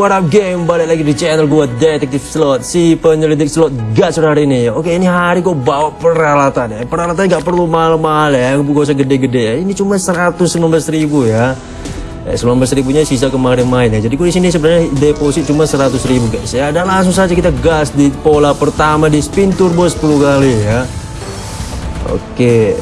what up game? Balik lagi di channel gue Detektif Slot. Si penyelidik slot gacor hari ini. Oke ini hari gue bawa peralatan ya. Peralatan gak perlu mahal-mahal ya. Gue usah gede-gede ya. Ini cuma 119 ribu ya. Eh, 19 ribunya sisa kemarin main ya. Jadi gue di sini sebenarnya deposit cuma 100 ribu guys. Ya Dan langsung saja kita gas di pola pertama di spin turbo 10 kali ya. Oke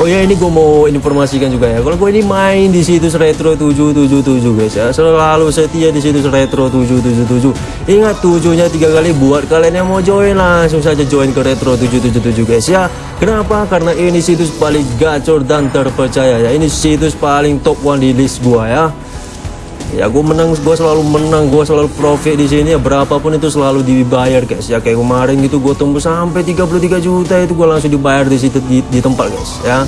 Oh ya ini gue mau informasikan juga ya. Kalau gue ini main di situs retro 777 guys ya. Selalu setia di situs retro 777. Ingat tujuhnya tiga kali buat kalian yang mau join langsung saja join ke retro 777 guys ya. Kenapa? Karena ini situs paling gacor dan terpercaya ya. Ini situs paling top one di list gue ya ya gue menang gue selalu menang gue selalu profit di sini. Ya berapapun itu selalu dibayar guys. Ya kayak kemarin gitu gue tembus sampai 33 juta itu gue langsung dibayar di situ di, di tempat guys ya.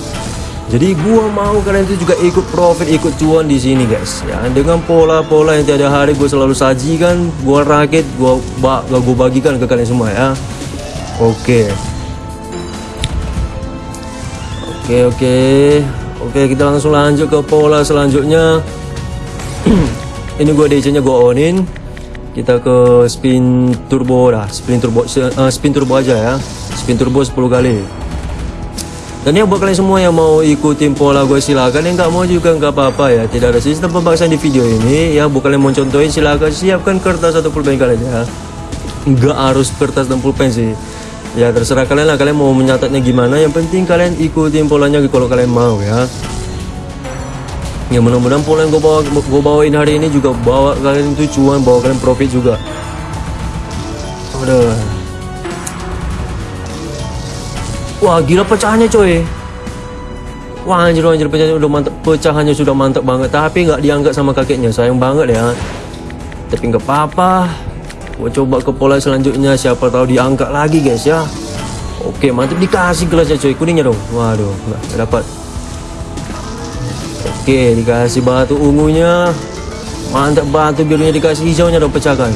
Jadi gue mau kalian itu juga ikut profit ikut cuan di sini guys ya. Dengan pola-pola yang tiada hari gue selalu sajikan gue rakit gue gue bagikan ke kalian semua ya. Oke. Oke oke. Oke kita langsung lanjut ke pola selanjutnya ini gue DC nya gue onin. Kita ke spin turbo dah. Spin turbo uh, spin turbo aja ya. Spin turbo 10 kali. Dan yang buat kalian semua yang mau ikutin pola gue silakan. Yang nggak mau juga nggak apa-apa ya. Tidak ada sistem pemaksaan di video ini. Ya buat kalian mau contohin silakan siapkan kertas atau pulpen kalian ya. Nggak harus kertas dan pulpen sih. Ya terserah kalian lah. Kalian mau menyatatnya gimana. Yang penting kalian ikutin polanya kalau kalian mau ya ya mudah-mudahan pola yang gue bawa gue bawain hari ini juga bawa kalian itu cuan bawa kalian profit juga. Aduh. wah gila pecahannya coy. Wah anjir anjir pecahannya udah mantap pecahannya sudah mantap banget. Tapi nggak diangkat sama kakeknya. Sayang banget ya. Tapi nggak apa-apa gue coba ke pola selanjutnya. Siapa tahu diangkat lagi guys ya. Oke mantap dikasih gelasnya coy. Kuningnya dong. Waduh nggak dapat Oke dikasih batu ungunya. Mantap batu birunya dikasih hijaunya dong pecahkan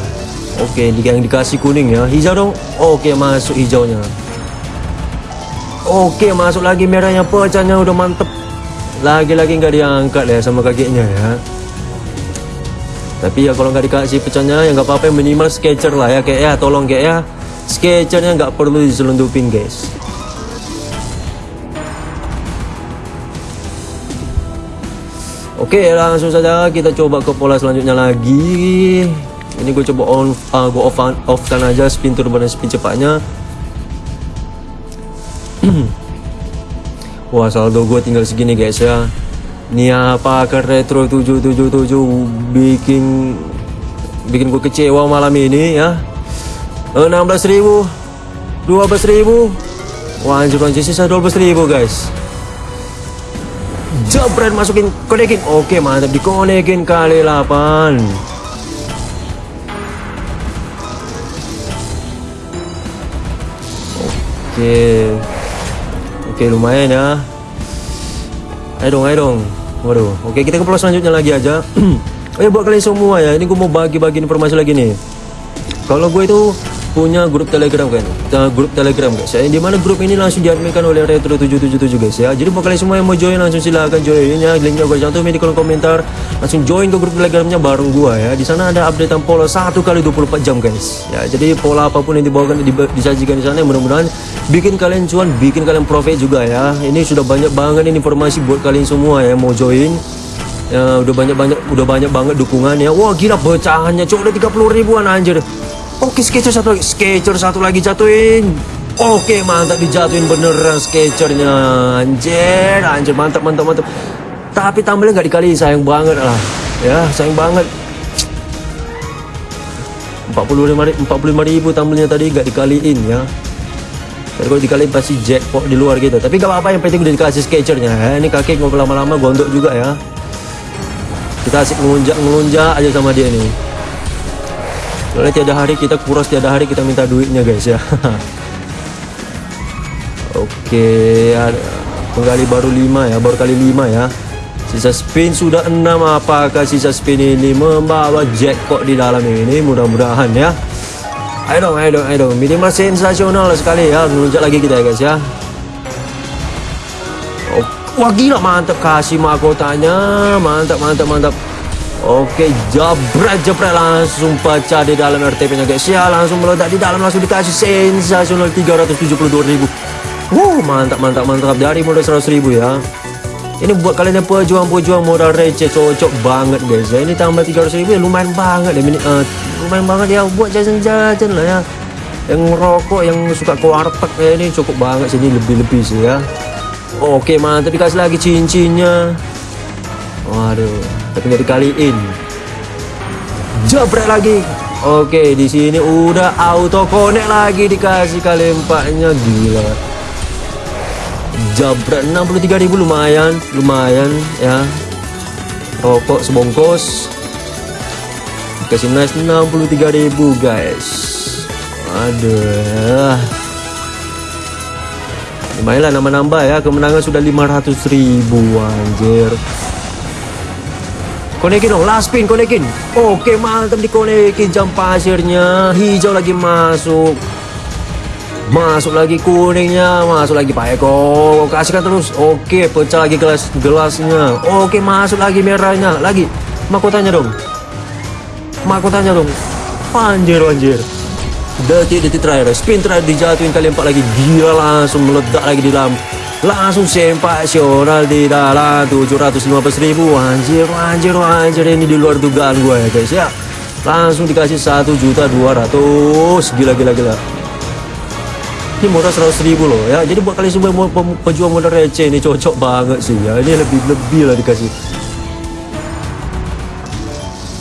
Oke yang dikasih kuning ya. Hijau dong? Oke masuk hijaunya. Oke masuk lagi merahnya. Pecahnya udah mantep. Lagi-lagi nggak diangkat ya sama kakeknya ya. Tapi ya kalau nggak dikasih pecahnya ya nggak apa-apa. Minimal sketcher lah ya kayak ya. Tolong kayak ya. Sketchernya nggak perlu diselundupin guys Oke langsung saja. Kita coba ke pola selanjutnya lagi. Ini gue coba on uh, Gue off, off kan aja spin turbo dan spin cepatnya. Wah saldo gue tinggal segini guys ya. Ini apa ke retro 777 Bikin Bikin gue kecewa malam ini ya? 16 ribu 12 ribu. Wah anjir anjir sisa 12 ribu guys jebret masukin konekin oke mantap. Dikonekin kali 8 oke. Oke lumayan ya. Ayo dong ayo dong. Waduh. Oke kita ke pulau selanjutnya lagi aja. Oh ya buat kalian semua ya ini gue mau bagi-bagi informasi lagi nih. Kalau gue itu punya grup telegram kan? Kita grup telegram guys ya di mana grup ini langsung diadminkan oleh retro 777 guys ya jadi kalian semua yang mau join langsung silahkan join ya. Linknya gue cantumin di kolom komentar. Langsung join ke grup telegramnya bareng gua ya. Di sana ada updatean pola satu kali 24 jam guys ya jadi pola apa pun yang dibawakan disajikan di sana mudah-mudahan bikin kalian cuan bikin kalian profit juga ya. Ini sudah banyak banget ini informasi buat kalian semua ya mau join. Ya udah banyak banyak udah banyak banget dukungan ya. Wah gila pecahannya cok udah 30 ribuan anjir Oke sketcher satu lagi. Satu lagi jatuhin. Oke mantap dijatuhin beneran sketchernya Anjir Anjir mantap mantap mantap. Tapi tambahnya nggak dikali sayang banget lah. Ya sayang banget. 45 ribu, 45 ribu tambelnya tadi nggak dikaliin ya. Tapi kalau dikaliin pasti jackpot di luar gitu. Tapi gak apa-apa yang penting udah dikasih sketchernya ya. Ini kaki ngobrol lama-lama gondok juga ya. Kita asik ngelunjak-ngelunjak aja sama dia nih Soalnya tiada hari kita kuras tiada hari kita minta duitnya guys ya. Oke, ada penggali baru 5 ya, baru kali 5 ya. Sisa spin sudah 6 apakah sisa spin ini membawa jackpot di dalam ini mudah-mudahan ya. Ayo dong, ayo dong, ayo dong. Minimal sensasional sekali ya. Melunjak lagi kita ya guys ya. Wah gila mantap kasih mahkotanya. Mantap mantap mantap. Oke, jabret langsung pecah di dalam RTP-nya guys. Ya, langsung meledak di dalam langsung dikasih sensasional 372.000. Wow, mantap mantap mantap dari modal 100.000 ya. Ini buat kalian yang pejuang-pejuang modal receh cocok banget guys ya. Ini tambah 300.000 ya lumayan banget ya. Uh, lumayan banget ya buat jajan-jajan lah ya. Yang ngerokok, yang suka ke warteg ya ini cukup banget sini lebih-lebih sih ya. Oke mantap dikasih lagi cincinnya Waduh Tapi nggak dikaliin Jabret lagi. Oke di sini udah auto connect lagi dikasih kali empatnya gila. Jabret 63.000 lumayan Lumayan ya. Rokok sebongkos. Dikasih nice 63.000 guys. Aduh lumayan lah nambah-nambah ya. Kemenangan sudah 500 ribu anjir konekin dong last spin konekin. Oke mantap dikonekin jam pasirnya hijau lagi masuk. Masuk lagi kuningnya masuk lagi Pak Eko. Kasihkan terus. Oke pecah lagi gelas gelasnya. Oke masuk lagi merahnya. Lagi mahkotanya dong. Mahkotanya dong. Anjir anjir. Detik-detik terakhir spin terakhir dijatuhin kali empat lagi. Gila langsung meledak lagi di dalam langsung sempasional di dalam 715 ribu. Anjir anjir anjir ini di luar dugaan gue ya guys ya. Langsung dikasih satu juta dua ratus. Gila gila gila. Ini modal 100 ribu loh ya. Jadi buat kalian semua pejuang modal receh ini cocok banget sih ya. Ini lebih lebih lah dikasih.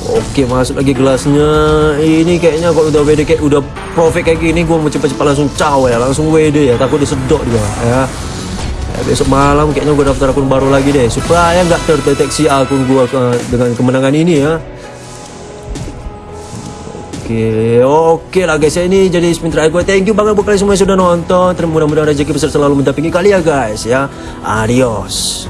Oke masuk lagi gelasnya. Ini kayaknya kalau udah WD kayak udah profit kayak gini Gue mau cepet-cepet langsung caw ya. Langsung WD ya. Takut disedot dia ya. Ya Besok malam kayaknya gue daftar akun baru lagi deh Supaya nggak terdeteksi akun gue ke, dengan kemenangan ini ya Oke, oke lah guys ya ini jadi spin terakhir gue. Thank you banget buat kalian semua yang sudah nonton. Mudah-mudahan rezeki besar selalu mendampingi kalian ya guys ya. Adios.